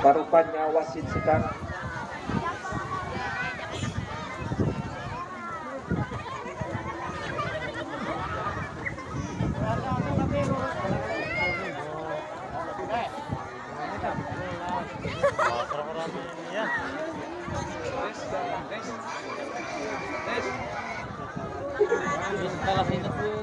Parupanya wasit sedang Terima kasih. sih itu